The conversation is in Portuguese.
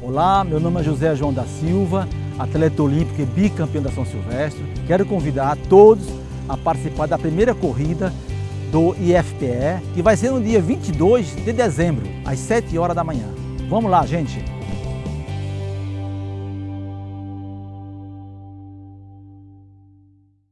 Olá, meu nome é José João da Silva, atleta olímpico e bicampeão da São Silvestre. Quero convidar todos a participar da primeira corrida do IFPE, que vai ser no dia 22 de dezembro, às 7 horas da manhã. Vamos lá, gente!